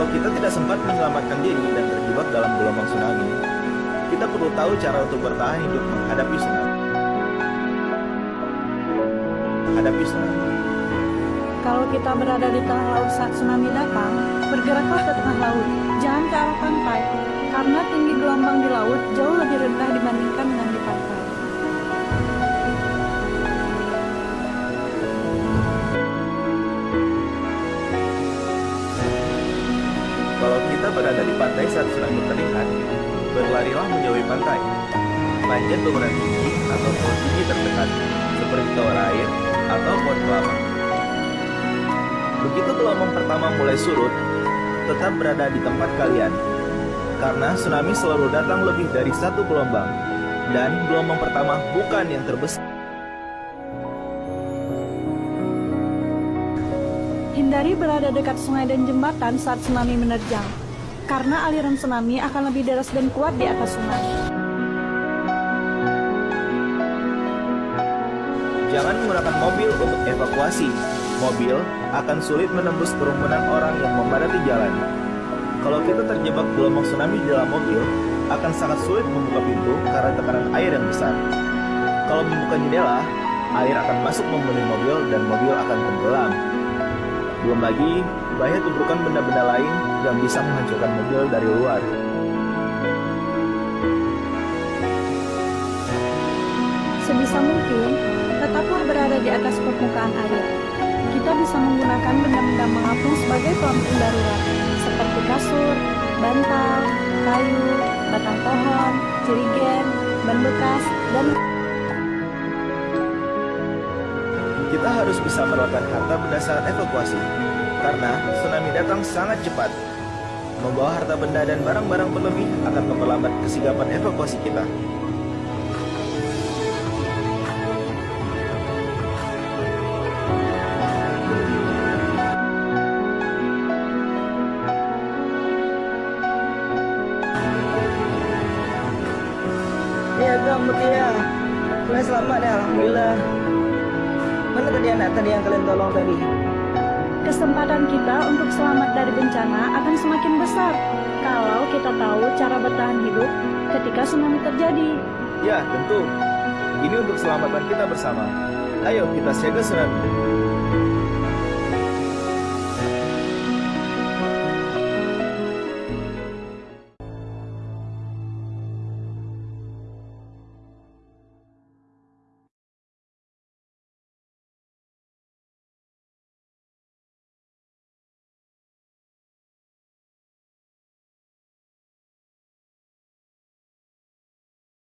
Kalau kita tidak sempat menyelamatkan diri dan terjebak dalam gelombang tsunami, kita perlu tahu cara untuk bertahan hidup menghadapi tsunami. Menghadapi tsunami. Kalau kita berada di tengah laut saat tsunami datang, bergeraklah ke tengah laut, jangan ke arah pantai, karena tinggi gelombang di laut jauh lebih rendah dibandingkan berada di pantai saat tsunami terlihat, berlarilah menjauhi pantai. Panjat bangunan tinggi atau pohon tinggi terdekat, seperti tower air atau pohon kelapa. Begitu gelombang pertama mulai surut, tetap berada di tempat kalian. Karena tsunami selalu datang lebih dari satu gelombang, dan gelombang pertama bukan yang terbesar. Hindari berada dekat sungai dan jembatan saat tsunami menerjang, karena aliran tsunami akan lebih deras dan kuat di atas sungai. Jangan menggunakan mobil untuk evakuasi. Mobil akan sulit menembus kerumunan orang yang memadati jalan. Kalau kita terjebak gelombang tsunami di dalam mobil, akan sangat sulit membuka pintu karena tekanan air yang besar. Kalau membuka jendela, air akan masuk memenuhi mobil dan mobil akan tenggelam. Belum lagi, bahaya tumpukan benda-benda lain yang bisa menghancurkan mobil dari luar. Sebisa mungkin, tetaplah berada di atas permukaan air. Kita bisa menggunakan benda-benda mengapung sebagai pelampung darurat, seperti kasur, bantal, kayu, batang pohon, jerigen, ban bekas, dan Kita harus bisa merawatkan harta benda saat evakuasi, karena tsunami datang sangat cepat. Membawa harta benda dan barang-barang berlebih akan memperlambat kesigapan evakuasi kita. Ya kalian selamat ya Alhamdulillah. Mana tadi anak tadi yang kalian tolong tadi? Kesempatan kita untuk selamat dari bencana akan semakin besar kalau kita tahu cara bertahan hidup ketika tsunami terjadi. Ya, tentu. Ini untuk keselamatan kita bersama. Ayo kita siaga tsunami.